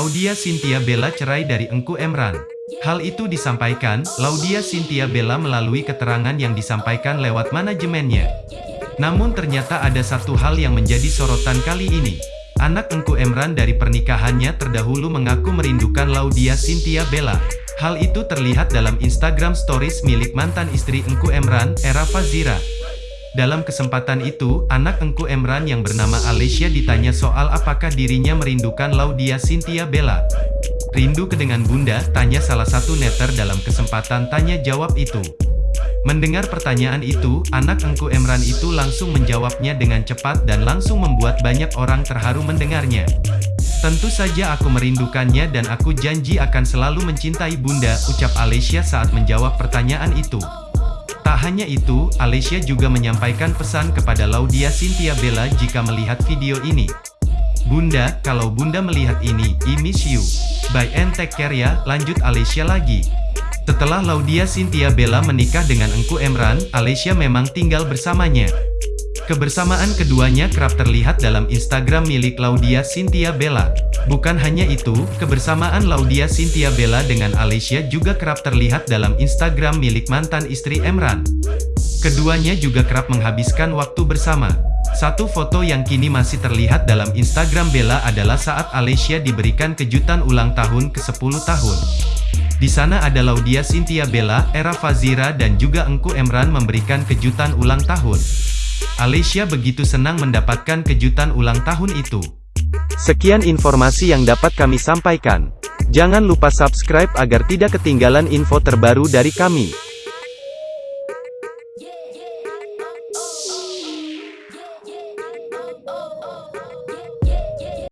Laudia Cynthia Bella cerai dari Engku Emran. Hal itu disampaikan, Laudia Cynthia Bella melalui keterangan yang disampaikan lewat manajemennya. Namun ternyata ada satu hal yang menjadi sorotan kali ini. Anak Engku Emran dari pernikahannya terdahulu mengaku merindukan Laudia Cynthia Bella. Hal itu terlihat dalam Instagram stories milik mantan istri Engku Emran, Era Fazira. Dalam kesempatan itu, anak Engku Emran yang bernama Alicia ditanya soal apakah dirinya merindukan Laudia Cynthia Bella. Rindu kedengan bunda, tanya salah satu netter dalam kesempatan tanya jawab itu. Mendengar pertanyaan itu, anak Engku Emran itu langsung menjawabnya dengan cepat dan langsung membuat banyak orang terharu mendengarnya. Tentu saja aku merindukannya dan aku janji akan selalu mencintai bunda, ucap Alicia saat menjawab pertanyaan itu. Tak hanya itu, Alicia juga menyampaikan pesan kepada Laudia Cynthia Bella jika melihat video ini. Bunda, kalau bunda melihat ini, I miss you. Bye and take care ya, lanjut Alicia lagi. Setelah Laudia Cynthia Bella menikah dengan Engku Emran, Alicia memang tinggal bersamanya. Kebersamaan keduanya kerap terlihat dalam Instagram milik Laudia Cynthia Bella. Bukan hanya itu, kebersamaan Laudia Cynthia Bella dengan Alicia juga kerap terlihat dalam Instagram milik mantan istri Emran. Keduanya juga kerap menghabiskan waktu bersama. Satu foto yang kini masih terlihat dalam Instagram Bella adalah saat Alicia diberikan kejutan ulang tahun ke-10 tahun. Di sana ada Laudia Cynthia Bella, Era Fazira dan juga Engku Emran memberikan kejutan ulang tahun. Alicia begitu senang mendapatkan kejutan ulang tahun itu. Sekian informasi yang dapat kami sampaikan. Jangan lupa subscribe agar tidak ketinggalan info terbaru dari kami.